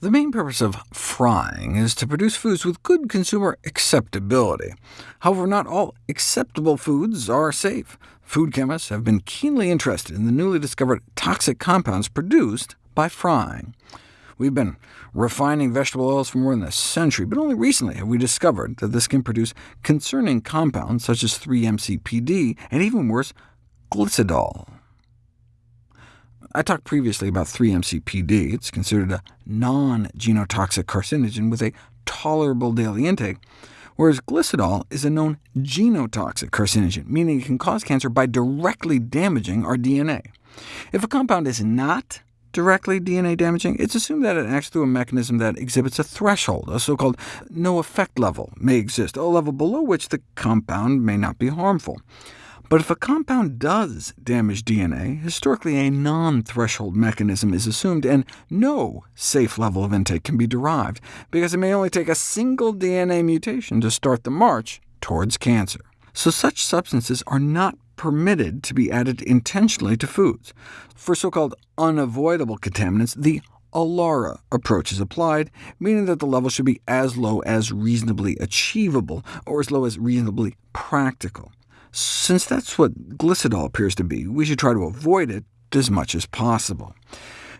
The main purpose of frying is to produce foods with good consumer acceptability. However, not all acceptable foods are safe. Food chemists have been keenly interested in the newly discovered toxic compounds produced by frying. We've been refining vegetable oils for more than a century, but only recently have we discovered that this can produce concerning compounds such as 3-MCPD, and even worse, glycidol. I talked previously about 3-MCPD. It's considered a non-genotoxic carcinogen with a tolerable daily intake, whereas glycidol is a known genotoxic carcinogen, meaning it can cause cancer by directly damaging our DNA. If a compound is not directly DNA damaging, it's assumed that it acts through a mechanism that exhibits a threshold, a so-called no-effect level may exist, a level below which the compound may not be harmful. But if a compound does damage DNA, historically a non-threshold mechanism is assumed, and no safe level of intake can be derived, because it may only take a single DNA mutation to start the march towards cancer. So such substances are not permitted to be added intentionally to foods. For so-called unavoidable contaminants, the ALARA approach is applied, meaning that the level should be as low as reasonably achievable, or as low as reasonably practical. Since that's what glycidol appears to be, we should try to avoid it as much as possible.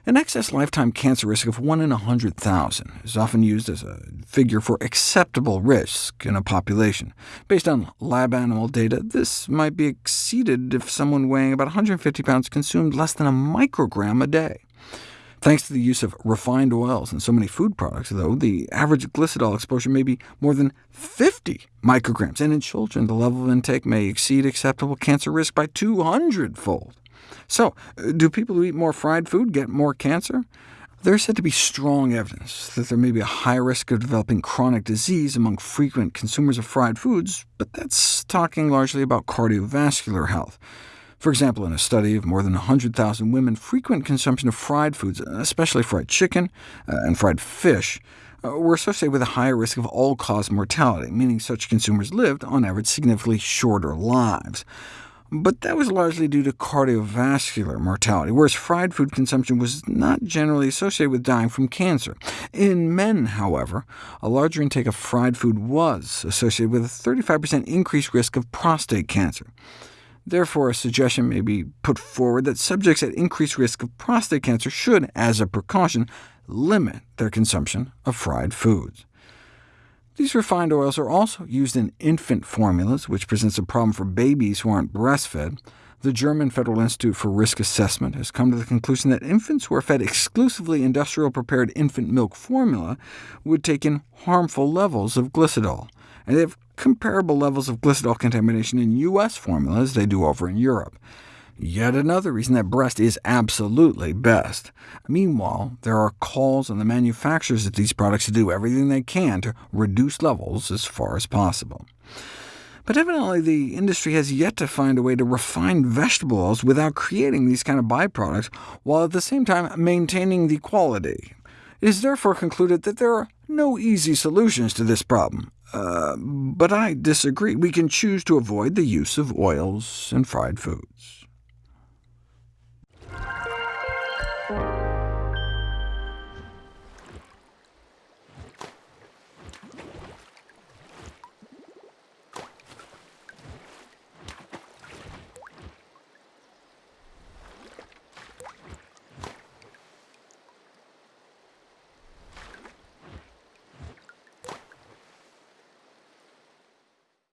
An excess lifetime cancer risk of 1 in 100,000 is often used as a figure for acceptable risk in a population. Based on lab animal data, this might be exceeded if someone weighing about 150 pounds consumed less than a microgram a day. Thanks to the use of refined oils in so many food products, though, the average glycidol exposure may be more than 50 micrograms, and in children the level of intake may exceed acceptable cancer risk by 200-fold. So, do people who eat more fried food get more cancer? There is said to be strong evidence that there may be a high risk of developing chronic disease among frequent consumers of fried foods, but that's talking largely about cardiovascular health. For example, in a study of more than 100,000 women, frequent consumption of fried foods, especially fried chicken uh, and fried fish, uh, were associated with a higher risk of all-cause mortality, meaning such consumers lived, on average, significantly shorter lives but that was largely due to cardiovascular mortality, whereas fried food consumption was not generally associated with dying from cancer. In men, however, a larger intake of fried food was associated with a 35% increased risk of prostate cancer. Therefore, a suggestion may be put forward that subjects at increased risk of prostate cancer should, as a precaution, limit their consumption of fried foods. These refined oils are also used in infant formulas, which presents a problem for babies who aren't breastfed. The German Federal Institute for Risk Assessment has come to the conclusion that infants who are fed exclusively industrial-prepared infant milk formula would take in harmful levels of glycidol, and they have comparable levels of glycidol contamination in U.S. formula as they do over in Europe. Yet another reason that breast is absolutely best. Meanwhile, there are calls on the manufacturers of these products to do everything they can to reduce levels as far as possible. But evidently the industry has yet to find a way to refine vegetable oils without creating these kind of byproducts, while at the same time maintaining the quality. It is therefore concluded that there are no easy solutions to this problem. Uh, but I disagree. We can choose to avoid the use of oils and fried foods.